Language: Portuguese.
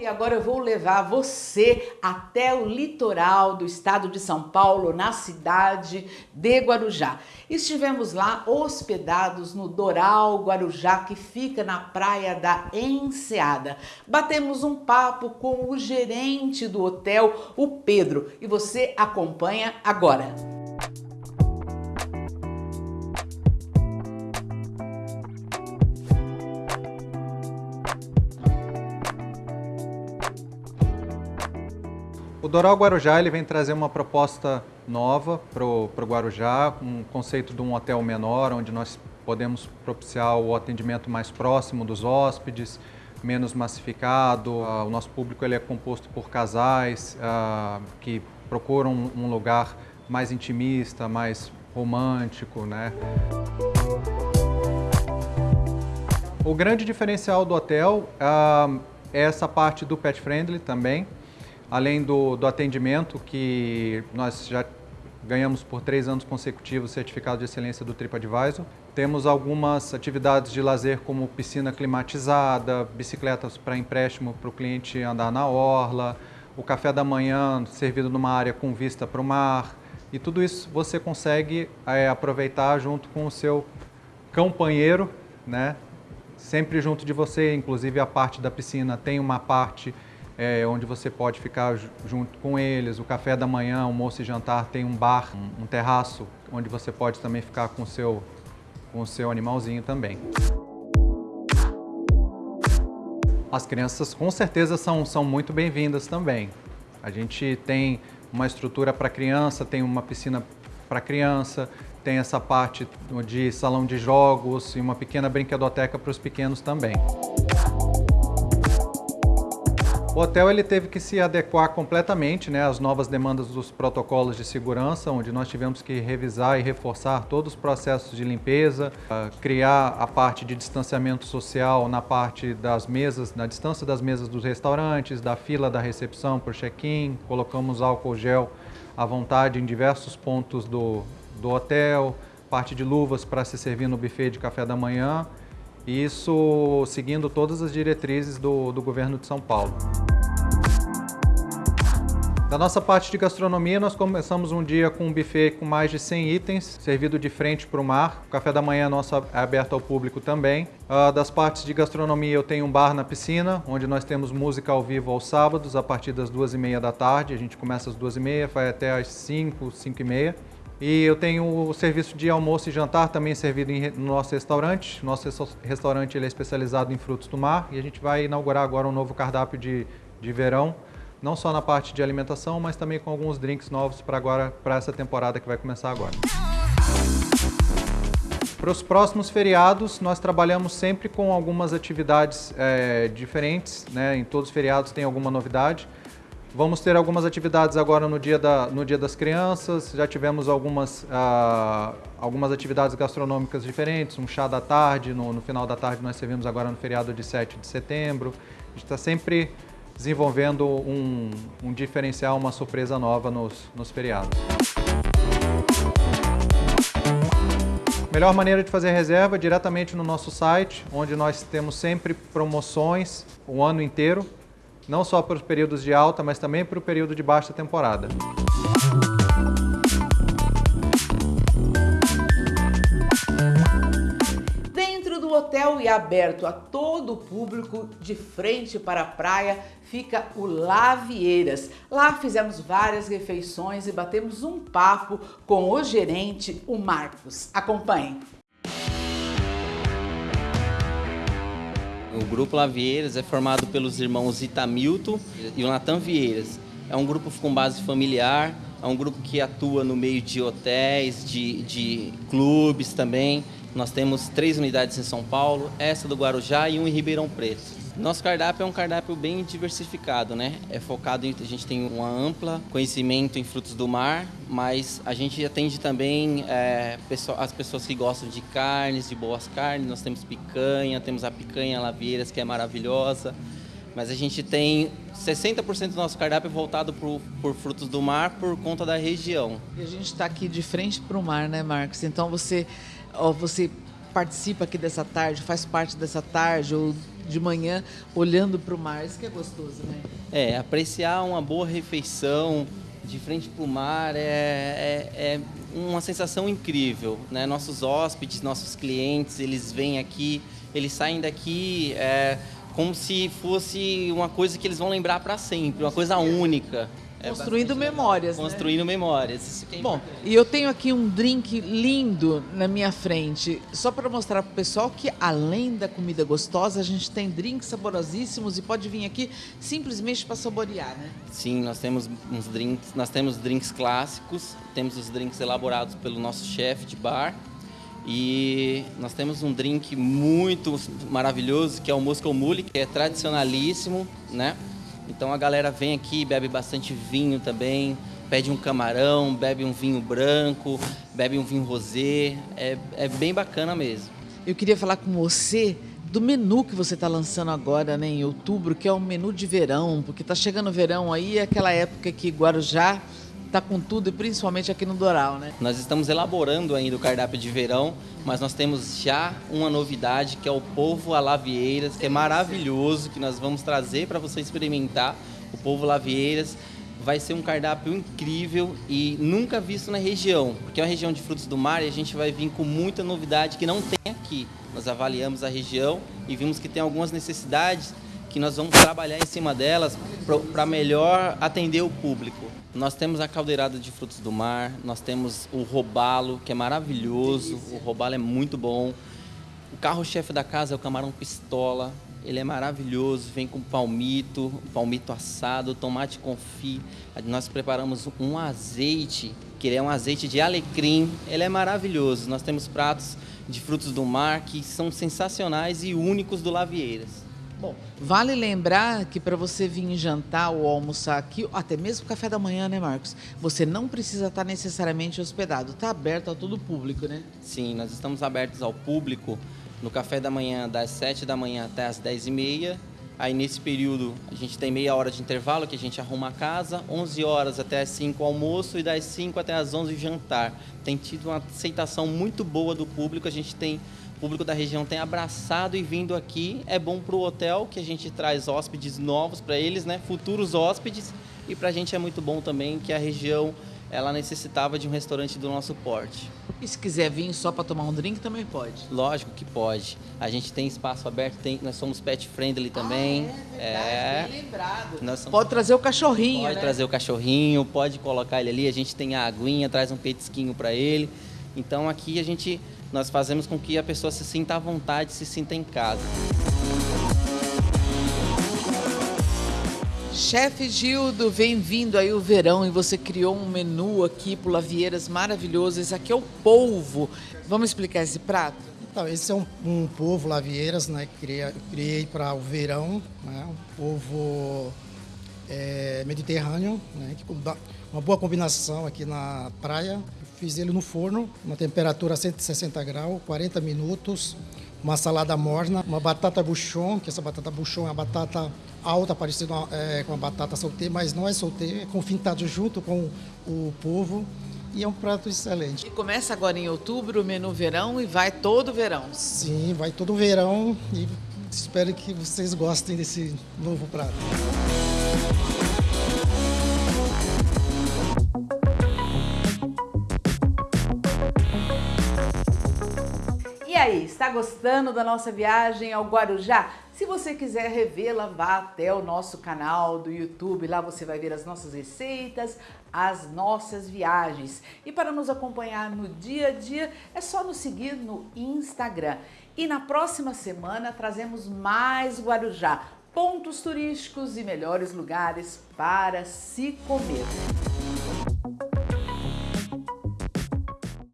E agora eu vou levar você até o litoral do estado de São Paulo, na cidade de Guarujá. Estivemos lá hospedados no Doral Guarujá, que fica na praia da Enseada. Batemos um papo com o gerente do hotel, o Pedro, e você acompanha agora. Doral Guarujá ele vem trazer uma proposta nova para o Guarujá, um conceito de um hotel menor, onde nós podemos propiciar o atendimento mais próximo dos hóspedes, menos massificado. Uh, o nosso público ele é composto por casais uh, que procuram um lugar mais intimista, mais romântico, né? O grande diferencial do hotel uh, é essa parte do pet friendly também além do, do atendimento, que nós já ganhamos por três anos consecutivos certificado de excelência do TripAdvisor. Temos algumas atividades de lazer como piscina climatizada, bicicletas para empréstimo para o cliente andar na orla, o café da manhã servido numa área com vista para o mar. E tudo isso você consegue é, aproveitar junto com o seu companheiro, né? sempre junto de você, inclusive a parte da piscina tem uma parte é, onde você pode ficar junto com eles. O café da manhã, almoço e jantar tem um bar, um, um terraço, onde você pode também ficar com o seu, com o seu animalzinho também. As crianças com certeza são, são muito bem-vindas também. A gente tem uma estrutura para criança, tem uma piscina para criança, tem essa parte de salão de jogos e uma pequena brinquedoteca para os pequenos também. O hotel ele teve que se adequar completamente né, às novas demandas dos protocolos de segurança, onde nós tivemos que revisar e reforçar todos os processos de limpeza, uh, criar a parte de distanciamento social na parte das mesas, na distância das mesas dos restaurantes, da fila da recepção para o check-in, colocamos álcool gel à vontade em diversos pontos do, do hotel, parte de luvas para se servir no buffet de café da manhã, isso seguindo todas as diretrizes do, do governo de São Paulo. Da nossa parte de gastronomia, nós começamos um dia com um buffet com mais de 100 itens, servido de frente para o mar. O café da manhã nosso é aberto ao público também. Uh, das partes de gastronomia, eu tenho um bar na piscina, onde nós temos música ao vivo aos sábados, a partir das duas e meia da tarde. A gente começa às duas e meia, vai até às 5, 5 e meia. E eu tenho o serviço de almoço e jantar também servido no nosso restaurante. Nosso restaurante ele é especializado em frutos do mar e a gente vai inaugurar agora um novo cardápio de, de verão não só na parte de alimentação, mas também com alguns drinks novos para agora, para essa temporada que vai começar agora. Para os próximos feriados, nós trabalhamos sempre com algumas atividades é, diferentes, né? em todos os feriados tem alguma novidade. Vamos ter algumas atividades agora no Dia, da, no dia das Crianças, já tivemos algumas, ah, algumas atividades gastronômicas diferentes, um chá da tarde, no, no final da tarde nós servimos agora no feriado de 7 de setembro. A gente está sempre desenvolvendo um, um diferencial, uma surpresa nova nos, nos feriados. Melhor maneira de fazer reserva é diretamente no nosso site, onde nós temos sempre promoções o ano inteiro, não só para os períodos de alta, mas também para o período de baixa temporada. hotel e aberto a todo o público, de frente para a praia, fica o Lavieiras. Lá fizemos várias refeições e batemos um papo com o gerente, o Marcos. Acompanhe. O Grupo Lavieiras é formado pelos irmãos Itamilton e Natan Vieiras. É um grupo com base familiar, é um grupo que atua no meio de hotéis, de, de clubes também. Nós temos três unidades em São Paulo, essa do Guarujá e um em Ribeirão Preto. Nosso cardápio é um cardápio bem diversificado, né? É focado em, a gente tem uma ampla conhecimento em frutos do mar, mas a gente atende também é, as pessoas que gostam de carnes, de boas carnes. Nós temos picanha, temos a picanha laveiras que é maravilhosa, mas a gente tem 60% do nosso cardápio voltado por, por frutos do mar por conta da região. E a gente está aqui de frente para o mar, né, Marcos? Então você, ó, você participa aqui dessa tarde, faz parte dessa tarde, ou de manhã olhando para o mar. Isso que é gostoso, né? É, apreciar uma boa refeição de frente para o mar é, é, é, uma sensação incrível. Né? Nossos hóspedes, nossos clientes, eles vêm aqui, eles saem daqui é, como se fosse uma coisa que eles vão lembrar para sempre, uma coisa única. É construindo memórias. Né? Construindo né? memórias. Isso que é Bom, e eu tenho aqui um drink lindo na minha frente, só para mostrar para o pessoal que além da comida gostosa, a gente tem drinks saborosíssimos e pode vir aqui simplesmente para saborear, né? Sim, nós temos uns drinks, nós temos drinks clássicos, temos os drinks elaborados pelo nosso chefe de bar. E nós temos um drink muito maravilhoso que é o Moscow Mule, que é tradicionalíssimo, né? Então a galera vem aqui, bebe bastante vinho também, pede um camarão, bebe um vinho branco, bebe um vinho rosé. É, é bem bacana mesmo. Eu queria falar com você do menu que você está lançando agora né, em outubro, que é o menu de verão, porque está chegando o verão aí, é aquela época que Guarujá está com tudo e principalmente aqui no Doral, né? Nós estamos elaborando ainda o cardápio de verão, mas nós temos já uma novidade que é o polvo a lavieiras, que é maravilhoso, que nós vamos trazer para você experimentar. O polvo lavieiras vai ser um cardápio incrível e nunca visto na região, porque é uma região de frutos do mar e a gente vai vir com muita novidade que não tem aqui. Nós avaliamos a região e vimos que tem algumas necessidades que nós vamos trabalhar em cima delas para melhor atender o público. Nós temos a caldeirada de frutos do mar, nós temos o robalo, que é maravilhoso, o robalo é muito bom. O carro-chefe da casa é o camarão pistola, ele é maravilhoso, vem com palmito, palmito assado, tomate confit. Nós preparamos um azeite, que é um azeite de alecrim, ele é maravilhoso. Nós temos pratos de frutos do mar que são sensacionais e únicos do Lavieiras. Bom, vale lembrar que para você vir jantar ou almoçar aqui, até mesmo café da manhã, né, Marcos? Você não precisa estar necessariamente hospedado. Está aberto a todo público, né? Sim, nós estamos abertos ao público no café da manhã das 7 da manhã até as 10 e meia. Aí nesse período a gente tem meia hora de intervalo que a gente arruma a casa, 11 horas até as 5 almoço e das 5 até as 11 jantar. Tem tido uma aceitação muito boa do público, a gente tem público da região tem abraçado e vindo aqui. É bom para o hotel, que a gente traz hóspedes novos para eles, né? futuros hóspedes. E para a gente é muito bom também que a região ela necessitava de um restaurante do nosso porte. E se quiser vir só para tomar um drink, também pode? Lógico que pode. A gente tem espaço aberto, tem, nós somos pet friendly também. Ah, é, verdade, é. bem lembrado. Somos... Pode trazer o cachorrinho, Pode né? trazer o cachorrinho, pode colocar ele ali, a gente tem a aguinha, traz um petisquinho para ele. Então aqui a gente nós fazemos com que a pessoa se sinta à vontade, se sinta em casa. Chefe Gildo, bem-vindo aí o verão e você criou um menu aqui para Lavieiras maravilhoso. Esse aqui é o polvo. Vamos explicar esse prato? Então, esse é um, um polvo Lavieiras, né? Criei, criei para o verão, né? Um polvo é, mediterrâneo, né? Que dá uma boa combinação aqui na praia Fiz ele no forno, uma temperatura 160 graus, 40 minutos. Uma salada morna, uma batata buchon, que essa batata buchon é uma batata alta, parecida é, com a batata soltê, mas não é soltê, é confintado junto com o polvo e é um prato excelente. E começa agora em outubro o menu verão e vai todo verão. Sim, vai todo verão e espero que vocês gostem desse novo prato. Aí, está gostando da nossa viagem ao Guarujá? Se você quiser revê-la, vá até o nosso canal do YouTube. Lá você vai ver as nossas receitas, as nossas viagens. E para nos acompanhar no dia a dia, é só nos seguir no Instagram. E na próxima semana trazemos mais Guarujá, pontos turísticos e melhores lugares para se comer.